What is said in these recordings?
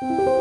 Thank you.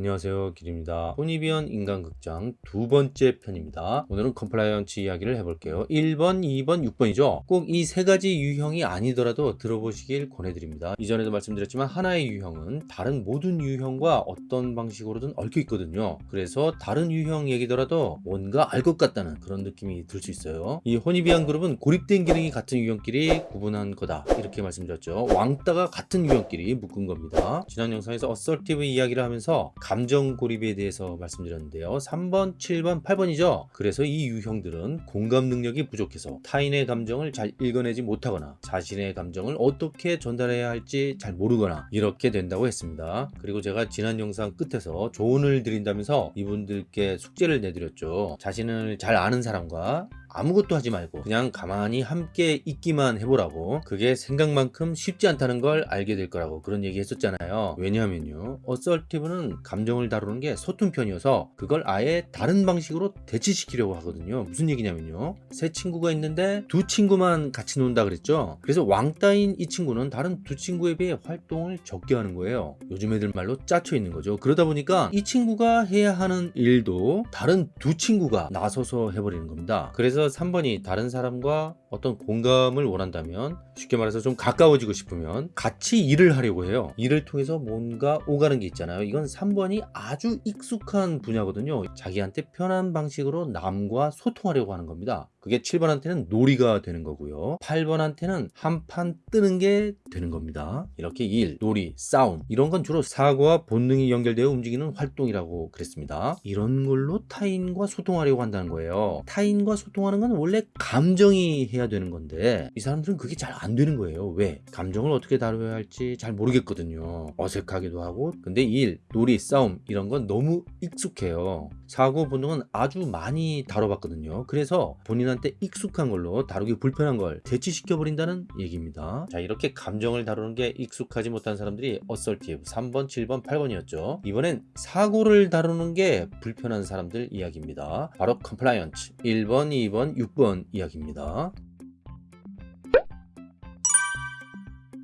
안녕하세요. 길입니다. Hornevian 인간극장 두 번째 편입니다. 오늘은 compliants 이야기를 해볼게요. 1번 2번 6번이죠? 꼭 이 세 가지 유형이 아니더라도 들어보시길 권해드립니다. 이전에도 말씀드렸지만 하나의 유형은 다른 모든 유형과 어떤 방식으로든 얽혀 있거든요. 그래서 다른 유형 얘기더라도 뭔가 알 것 같다는 그런 느낌이 들 수 있어요. 이 Hornevian 그룹은 고립된 기능이 같은 유형끼리 구분한 거다. 이렇게 말씀드렸죠. 왕따가 같은 유형끼리 묶은 겁니다. 지난 영상에서 assertive 이야기를 하면서 감정 고립에 대해서 말씀드렸는데요. 3번 7번 8번이죠? 그래서 이 유형들은 공감 능력이 부족해서 타인의 감정을 잘 읽어내지 못하거나 자신의 감정을 어떻게 전달해야 할지 잘 모르거나 이렇게 된다고 했습니다. 그리고 제가 지난 영상 끝에서 조언을 드린다면서 이분들께 숙제를 내드렸죠. 자신을 잘 아는 사람과 아무것도 하지 말고 그냥 가만히 함께 있기만 해보라고. 그게 생각만큼 쉽지 않다는 걸 알게 될 거라고 그런 얘기 했었잖아요. 왜냐하면요 assertive는 감정을 다루는 게 서툰 편이어서 그걸 아예 다른 방식으로 대치시키려고 하거든요. 무슨 얘기냐면요 세 친구가 있는데 두 친구만 같이 논다 그랬죠? 그래서 왕따인 이 친구는 다른 두 친구에 비해 활동을 적게 하는 거예요. 요즘 애들 말로 짜쳐 있는 거죠. 그러다 보니까 이 친구가 해야 하는 일도 다른 두 친구가 나서서 해버리는 겁니다. 그래서 3번이 다른 사람과 어떤 공감을 원한다면 쉽게 말해서 좀 가까워지고 싶으면 같이 일을 하려고 해요. 일을 통해서 뭔가 오가는 게 있잖아요. 이건 3번이 아주 익숙한 분야거든요. 자기한테 편한 방식으로 남과 소통하려고 하는 겁니다 그게 7번한테는 놀이가 되는 거고요. 8번한테는 한 판 뜨는 게 되는 겁니다. 이렇게 일, 놀이, 싸움 이런 건 주로 사고와 본능이 연결되어 움직이는 활동이라고 그랬습니다. 이런 걸로 타인과 소통하려고 한다는 거예요. 타인과 소통하는 건 원래 감정이 해야 되는 건데 이 사람들은 그게 잘 안 되는 거예요. 왜? 감정을 어떻게 다뤄야 할지 잘 모르겠거든요. 어색하기도 하고. 근데 일, 놀이, 싸움 이런 건 너무 익숙해요. 사고 본능은 아주 많이 다뤄봤거든요. 그래서 본인한테 익숙한 걸로 다루기 불편한 걸 대치시켜 버린다는 얘기입니다. 자 이렇게 감정을 다루는 게 익숙하지 못한 사람들이 assertive 3번 7번 8번이었죠. 이번엔 사고를 다루는 게 불편한 사람들 이야기입니다. 바로 compliants 1번 2번 6번 이야기입니다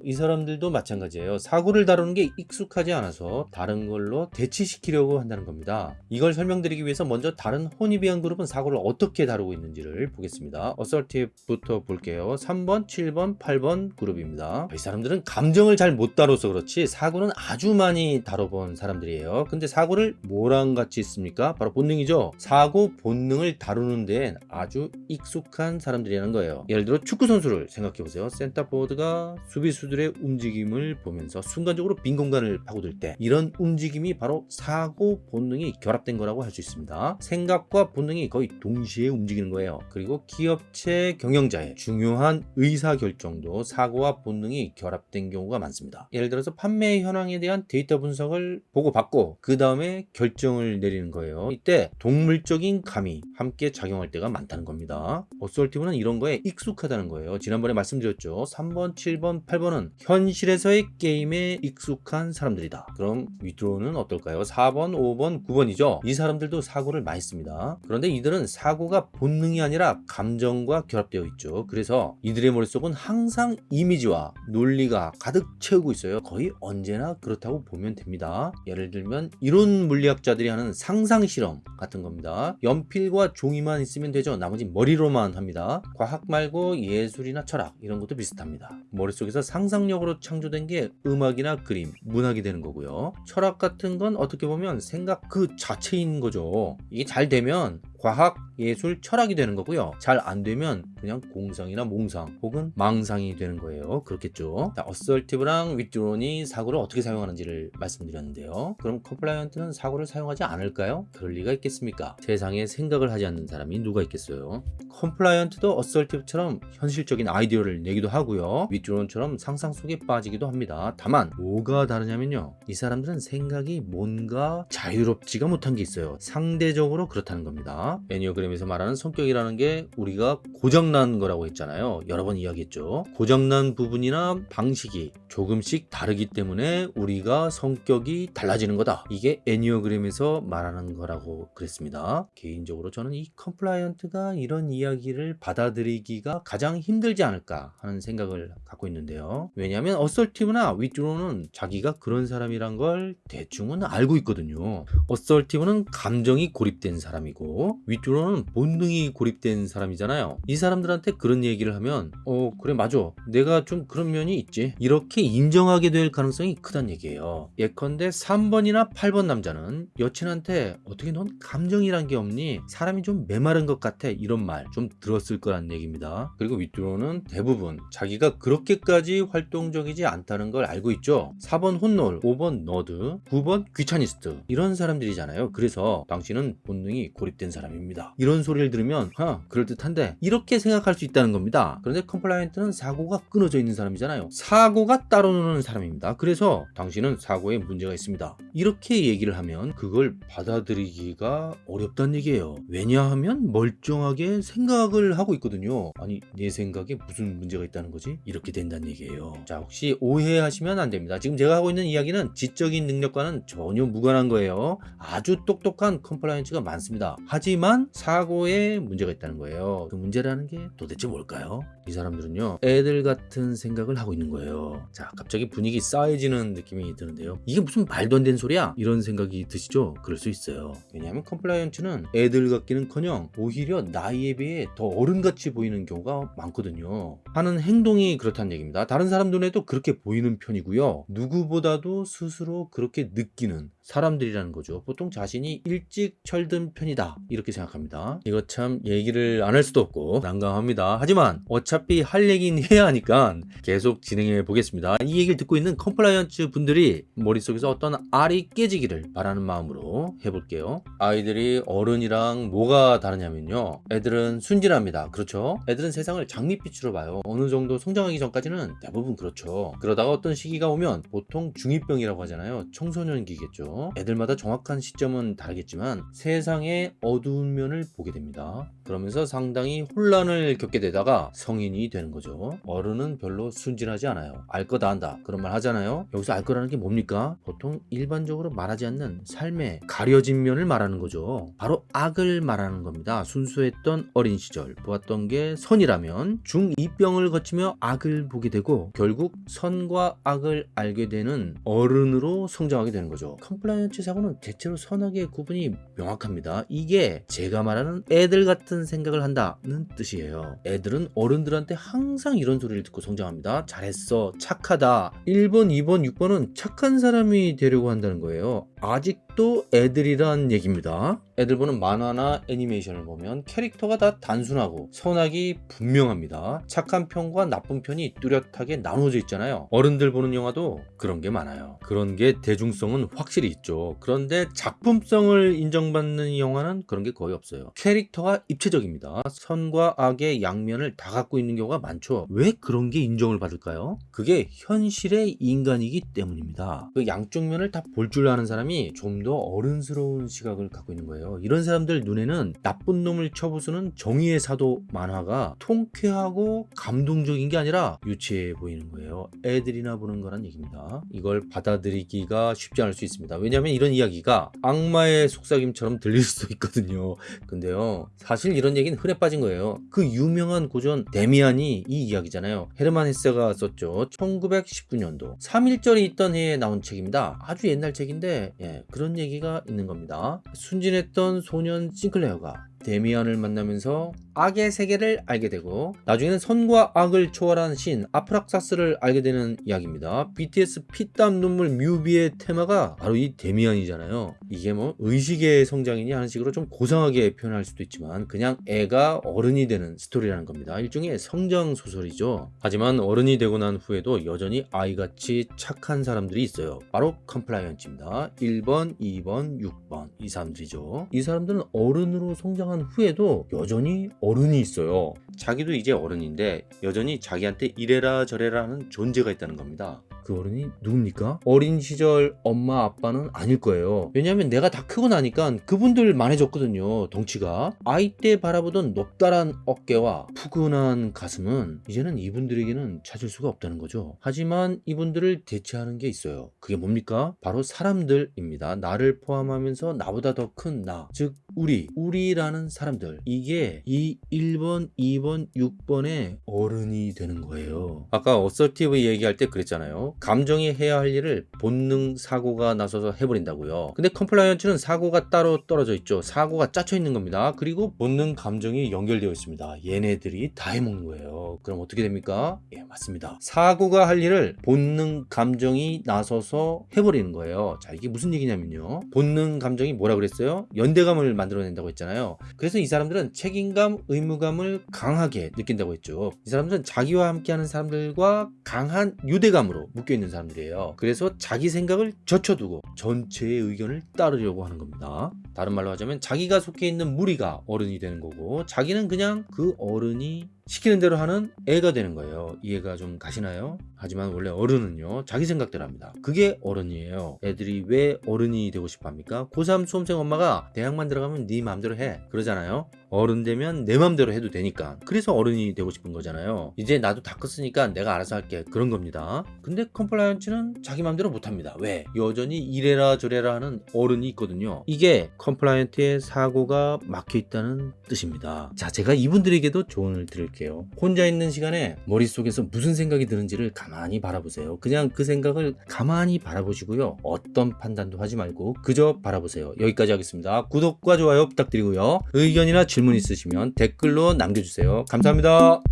이 사람들도 마찬가지예요. 사고를 다루는 게 익숙하지 않아서 다른 걸로 대치시키려고 한다는 겁니다. 이걸 설명드리기 위해서 먼저 다른 Hornevian 그룹은 사고를 어떻게 다루고 있는지를 보겠습니다. assertive부터 볼게요. 3번 7번 8번 그룹입니다. 이 사람들은 감정을 잘 못 다뤄서 그렇지 사고는 아주 많이 다뤄본 사람들이에요. 근데 사고를 뭐랑 같이 있습니까? 바로 본능이죠. 사고 본능을 다루는 데엔 아주 익숙한 사람들이라는 거예요. 예를 들어 축구 선수를 생각해 보세요. 센터포워드가 수비수들 들의 움직임을 보면서 순간적으로 빈 공간을 파고들 때 이런 움직임이 바로 사고 본능이 결합된 거라고 할 수 있습니다. 생각과 본능이 거의 동시에 움직이는 거예요. 그리고 기업체 경영자의 중요한 의사결정도 사고와 본능이 결합된 경우가 많습니다. 예를 들어서 판매 현황에 대한 데이터 분석을 보고받고 그 다음에 결정을 내리는 거예요. 이때 동물적인 감이 함께 작용할 때가 많다는 겁니다. assertive는 이런 거에 익숙하다는 거예요. 지난번에 말씀드렸죠. 3번 7번 8번은 사람은 현실에서의 게임에 익숙한 사람들이다. 그럼 withdrawn은 어떨까요? 4번 5번 9번이죠? 이 사람들도 사고를 많이 씁니다. 그런데 이들은 사고가 본능이 아니라 감정과 결합되어 있죠. 그래서 이들의 머릿속은 항상 이미지와 논리가 가득 채우고 있어요. 거의 언제나 그렇다고 보면 됩니다. 예를 들면 이론 물리학자들이 하는 상상 실험 같은 겁니다. 연필과 종이만 있으면 되죠. 나머지 머리로만 합니다. 과학 말고 예술이나 철학 이런 것도 비슷합니다. 머릿속에서 상상 상상력으로 창조된 게 음악이나 그림, 문학이 되는 거고요. 철학 같은 건 어떻게 보면 생각 그 자체인 거죠. 이게 잘 되면 과학, 예술, 철학이 되는 거고요. 잘 안 되면 그냥 공상이나 몽상 혹은 망상이 되는 거예요. 그렇겠죠. 자, assertive랑 withdrawn이 사고를 어떻게 사용하는지를 말씀드렸는데요. 그럼 compliant는 사고를 사용하지 않을까요? 그럴 리가 있겠습니까? 세상에 생각을 하지 않는 사람이 누가 있겠어요? compliant도 assertive처럼 현실적인 아이디어를 내기도 하고요. withdrawn처럼 상상 속에 빠지기도 합니다. 다만 뭐가 다르냐면요. 이 사람들은 생각이 뭔가 자유롭지가 못한 게 있어요. 상대적으로 그렇다는 겁니다. 있습니다. 에니어그램에서 말하는 성격이라는 게 우리가 고장난 거라고 했잖아요. 여러 번 이야기했죠. 고장난 부분이나 방식이 조금씩 다르기 때문에 우리가 성격이 달라지는 거다. 이게 에니어그램에서 말하는 거라고 그랬습니다. 개인적으로 저는 이 compliant가 이런 이야기를 받아들이기가 가장 힘들지 않을까 하는 생각을 갖고 있는데요. 왜냐하면 assertive나 withdrawn은 자기가 그런 사람이란 걸 대충은 알고 있거든요. assertive는 감정이 고립된 사람이고 withdrawn은 본능이 고립된 사람이잖아요. 이 사람들한테 그런 얘기를 하면 어 그래 맞아 내가 좀 그런 면이 있지 이렇게 인정하게 될 가능성이 크단 얘기예요. 예컨대 3번이나 8번 남자는 여친한테 어떻게 넌 감정이란 게 없니? 사람이 좀 메마른 것 같아 이런 말 좀 들었을 거란 얘기입니다. 그리고 withdrawn은 대부분 자기가 그렇게까지 활동적이지 않다는 걸 알고 있죠. 4번 혼놀, 5번 nerd, 9번 귀차니스트 이런 사람들이잖아요. 그래서 당신은 본능이 고립된 사람입니다. 이런 소리를 들으면 하 그럴듯한데 이렇게 생각할 수 있다는 겁니다. 그런데 compliant는 사고가 끊어져 있는 사람이잖아요. 사고가 따로 노는 사람입니다. 그래서 당신은 사고에 문제가 있습니다. 이렇게 얘기를 하면 그걸 받아들이기가 어렵다는 얘기예요. 왜냐하면 멀쩡하게 생각을 하고 있거든요. 아니 내 생각에 무슨 문제가 있다는 거지? 이렇게 된다는 얘기예요. 자 혹시 오해하시면 안 됩니다. 지금 제가 하고 있는 이야기는 지적인 능력과는 전혀 무관한 거예요. 아주 똑똑한 compliants가 많습니다. 하지만 사고에 문제가 있다는 거예요. 그 문제라는 게 도대체 뭘까요? 이 사람들은요 애들 같은 생각을 하고 있는 거예요. 자 갑자기 분위기 싸해지는 느낌이 드는데요. 이게 무슨 말도 안 되는 소리야? 이런 생각이 드시죠? 그럴 수 있어요. 왜냐하면 compliants는 애들 같기는커녕 오히려 나이에 비해 더 어른같이 보이는 경우가 많거든요. 하는 행동이 그렇다는 얘기입니다. 다른 사람 눈에도 그렇게 보이는 편이고요. 누구보다도 스스로 그렇게 느끼는 사람들이라는 거죠. 보통 자신이 일찍 철든 편이다 이렇게 생각합니다. 이거 참 얘기를 안 할 수도 없고 난감합니다. 하지만 어차피 할 얘기는 해야 하니까 계속 진행해 보겠습니다. 이 얘기를 듣고 있는 compliants 분들이 머릿속에서 어떤 알이 깨지기를 바라는 마음으로 해볼게요. 아이들이 어른이랑 뭐가 다르냐면요. 애들은 순진합니다. 그렇죠? 애들은 세상을 장밋빛으로 봐요. 어느 정도 성장하기 전까지는 대부분 그렇죠. 그러다가 어떤 시기가 오면 보통 중2병이라고 하잖아요. 청소년기겠죠. 애들마다 정확한 시점은 다르겠지만 세상의 어두운 면을 보게 됩니다. 그러면서 상당히 혼란을 겪게 되다가 성인이 되는 거죠. 어른은 별로 순진하지 않아요. 알 거다 안다. 그런 말 하잖아요. 여기서 알 거라는 게 뭡니까? 보통 일반적으로 말하지 않는 삶의 가려진 면을 말하는 거죠. 바로 악을 말하는 겁니다. 순수했던 어린 시절 보았던 게 선이라면 중2병을 거치며 악을 보게 되고 결국 선과 악을 알게 되는 어른으로 성장하게 되는 거죠. compliants 사고는 대체로 선악의 구분이 명확합니다. 이게 제가 말하는 애들 같은 생각을 한다는 뜻이에요. 애들은 어른들한테 항상 이런 소리를 듣고 성장합니다. 잘했어. 착 하다. 1번, 2번, 6번은 착한 사람이 되려고 한다는 거예요. 아직도 애들이란 얘기입니다. 애들 보는 만화나 애니메이션을 보면 캐릭터가 다 단순하고 선악이 분명합니다. 착한 편과 나쁜 편이 뚜렷하게 나눠져 있잖아요. 어른들 보는 영화도 그런 게 많아요. 그런 게 대중성은 확실히 있죠. 그런데 작품성을 인정받는 영화는 그런 게 거의 없어요. 캐릭터가 입체적입니다. 선과 악의 양면을 다 갖고 있는 경우가 많죠. 왜 그런 게 인정을 받을까요? 그게 현실의 인간이기 때문입니다. 그 양쪽 면을 다 볼 줄 아는 사람이 좀 더 어른스러운 시각을 갖고 있는 거예요. 이런 사람들 눈에는 나쁜 놈을 쳐부수는 정의의 사도 만화가 통쾌하고 감동적인 게 아니라 유치해 보이는 거예요. 애들이나 보는 거란 얘기입니다. 이걸 받아들이기가 쉽지 않을 수 있습니다. 왜냐하면 이런 이야기가 악마의 속삭임처럼 들릴 수 있거든요. 근데요, 사실 이런 얘기는 흔해 빠진 거예요. 그 유명한 고전 데미안이 이 이야기잖아요. 헤르만 헤세가 썼죠. 1919년도 3.1절이 있던 해에 나온 책입니다. 아주 옛날 책인데 예, 그런 얘기가 있는 겁니다. 순진했던 소년 싱클레어가 데미안을 만나면서 악의 세계를 알게 되고 나중에는 선과 악을 초월한 신 아프락사스를 알게 되는 이야기입니다. BTS 피땀 눈물 뮤비의 테마가 바로 이 데미안이잖아요. 이게 뭐 의식의 성장이니 하는 식으로 좀 고상하게 표현할 수도 있지만 그냥 애가 어른이 되는 스토리라는 겁니다. 일종의 성장 소설이죠. 하지만 어른이 되고 난 후에도 여전히 아이같이 착한 사람들이 있어요. 바로 compliants입니다. 1번, 2번, 6번 이 사람들이죠. 이 사람들은 어른으로 성장한 후에도 여전히 어른이 있어요. 자기도 이제 어른인데 여전히 자기한테 이래라 저래라 하는 존재가 있다는 겁니다. 그 어른이 누굽니까? 어린 시절 엄마 아빠는 아닐 거예요. 왜냐하면 내가 다 크고 나니까 그분들 만해졌거든요. 덩치가. 아이 때 바라보던 높다란 어깨와 푸근한 가슴은 이제는 이분들에게는 찾을 수가 없다는 거죠. 하지만 이분들을 대체하는 게 있어요. 그게 뭡니까? 바로 사람들입니다. 나를 포함하면서 나보다 더 큰 나. 즉, 우리. 우리라는 사람들. 이게 이 1번, 2번, 6번의 어른이 되는 거예요. 아까 assertive 얘기할 때 그랬잖아요. 감정이 해야 할 일을 본능 사고가 나서서 해버린다고요. 근데 compliants는 사고가 따로 떨어져 있죠. 사고가 짜쳐 있는 겁니다. 그리고 본능 감정이 연결되어 있습니다. 얘네들이 다 해먹는 거예요. 그럼 어떻게 됩니까? 예, 맞습니다. 사고가 할 일을 본능 감정이 나서서 해버리는 거예요. 자, 이게 무슨 얘기냐면요. 본능 감정이 뭐라 그랬어요? 연대감을 만들어낸다고 했잖아요. 그래서 이 사람들은 책임감, 의무감을 강하게 느낀다고 했죠. 이 사람들은 자기와 함께하는 사람들과 강한 유대감으로 묶여있는 사람들이에요. 그래서 자기 생각을 젖혀두고 전체의 의견을 따르려고 하는 겁니다. 다른 말로 하자면 자기가 속해 있는 무리가 어른이 되는 거고 자기는 그냥 그 어른이 시키는 대로 하는 애가 되는 거예요. 이해가 좀 가시나요? 하지만 원래 어른은요, 자기 생각대로 합니다. 그게 어른이에요. 애들이 왜 어른이 되고 싶어 합니까? 고3 수험생 엄마가 대학만 들어가면 네 마음대로 해. 그러잖아요. 어른 되면 내 마음대로 해도 되니까. 그래서 어른이 되고 싶은 거잖아요. 이제 나도 다 컸으니까 내가 알아서 할게. 그런 겁니다. 근데 compliants는 자기 마음대로 못 합니다. 왜? 여전히 이래라 저래라 하는 어른이 있거든요. 이게 compliant의 사고가 막혀 있다는 뜻입니다. 자, 제가 이분들에게도 조언을 드릴게요. 혼자 있는 시간에 머릿속에서 무슨 생각이 드는지를 가만히 바라보세요. 그냥 그 생각을 가만히 바라보시고요. 어떤 판단도 하지 말고 그저 바라보세요. 여기까지 하겠습니다. 구독과 좋아요 부탁드리고요. 의견이나 질문 있으시면 댓글로 남겨주세요. 감사합니다.